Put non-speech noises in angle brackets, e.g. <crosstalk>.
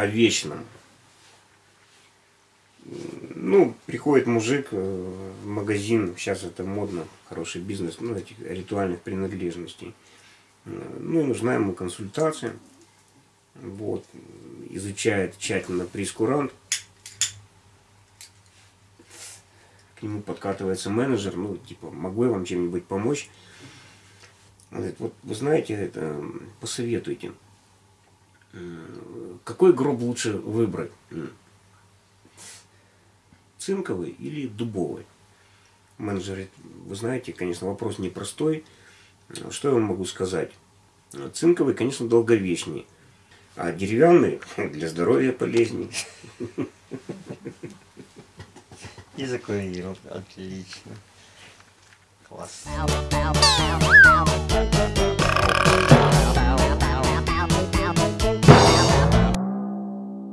о вечном. Ну, приходит мужик э, в магазин, сейчас это модно, хороший бизнес, ну, этих ритуальных принадлежностей. Э, Ну, и нужна ему консультация. Вот, изучает тщательно прескурант. К нему подкатывается менеджер, ну, типа, могу я вам чем-нибудь помочь? Он говорит, вот вы знаете, это, посоветуйте, М, какой гроб лучше выбрать? Цинковый или дубовый? Менеджер говорит, вы знаете, конечно, вопрос непростой. Что я вам могу сказать? Цинковый, конечно, долговечнее. А деревянный <laughs> для здоровья полезнее. И закурил. Отлично. Класс.